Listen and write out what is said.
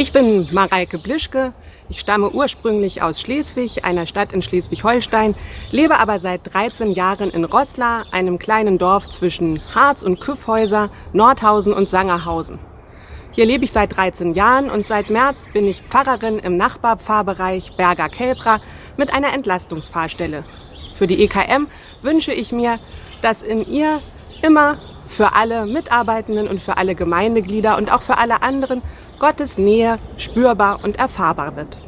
Ich bin Mareike Blischke. Ich stamme ursprünglich aus Schleswig, einer Stadt in Schleswig-Holstein, lebe aber seit 13 Jahren in Roßla, einem kleinen Dorf zwischen Harz und Küffhäuser, Nordhausen und Sangerhausen. Hier lebe ich seit 13 Jahren und seit März bin ich Pfarrerin im Nachbarpfarrbereich Berger Kelbra mit einer Entlastungsfahrstelle. Für die EKM wünsche ich mir, dass in ihr immer für alle Mitarbeitenden und für alle Gemeindeglieder und auch für alle anderen Gottes Nähe spürbar und erfahrbar wird.